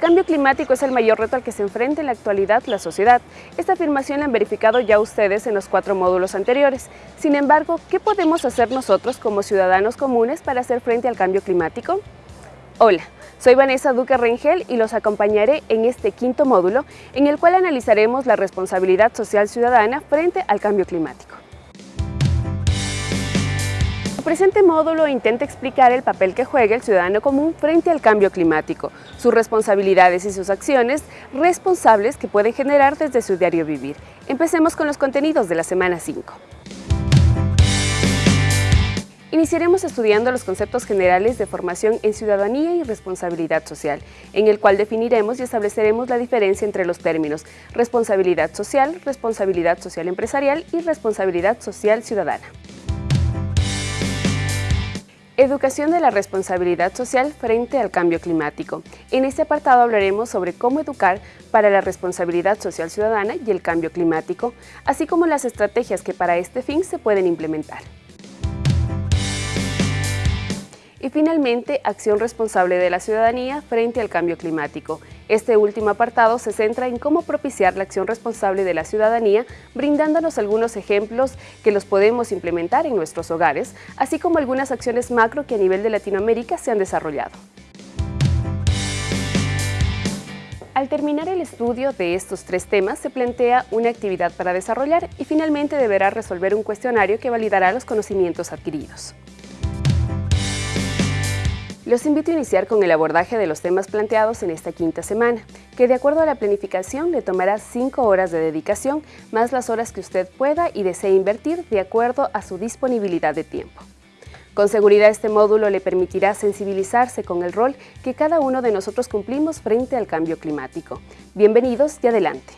cambio climático es el mayor reto al que se enfrenta en la actualidad la sociedad. Esta afirmación la han verificado ya ustedes en los cuatro módulos anteriores. Sin embargo, ¿qué podemos hacer nosotros como ciudadanos comunes para hacer frente al cambio climático? Hola, soy Vanessa Duque Rengel y los acompañaré en este quinto módulo en el cual analizaremos la responsabilidad social ciudadana frente al cambio climático. El presente módulo intenta explicar el papel que juega el ciudadano común frente al cambio climático, sus responsabilidades y sus acciones responsables que pueden generar desde su diario vivir. Empecemos con los contenidos de la semana 5. Iniciaremos estudiando los conceptos generales de formación en ciudadanía y responsabilidad social, en el cual definiremos y estableceremos la diferencia entre los términos responsabilidad social, responsabilidad social empresarial y responsabilidad social ciudadana. Educación de la responsabilidad social frente al cambio climático. En este apartado hablaremos sobre cómo educar para la responsabilidad social ciudadana y el cambio climático, así como las estrategias que para este fin se pueden implementar. Y finalmente, acción responsable de la ciudadanía frente al cambio climático. Este último apartado se centra en cómo propiciar la acción responsable de la ciudadanía, brindándonos algunos ejemplos que los podemos implementar en nuestros hogares, así como algunas acciones macro que a nivel de Latinoamérica se han desarrollado. Al terminar el estudio de estos tres temas, se plantea una actividad para desarrollar y finalmente deberá resolver un cuestionario que validará los conocimientos adquiridos. Los invito a iniciar con el abordaje de los temas planteados en esta quinta semana, que de acuerdo a la planificación le tomará 5 horas de dedicación, más las horas que usted pueda y desee invertir de acuerdo a su disponibilidad de tiempo. Con seguridad este módulo le permitirá sensibilizarse con el rol que cada uno de nosotros cumplimos frente al cambio climático. Bienvenidos y adelante.